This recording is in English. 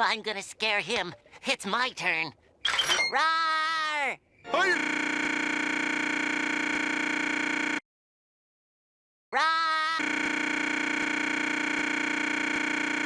I'm gonna scare him. It's my turn. Roar! Roar!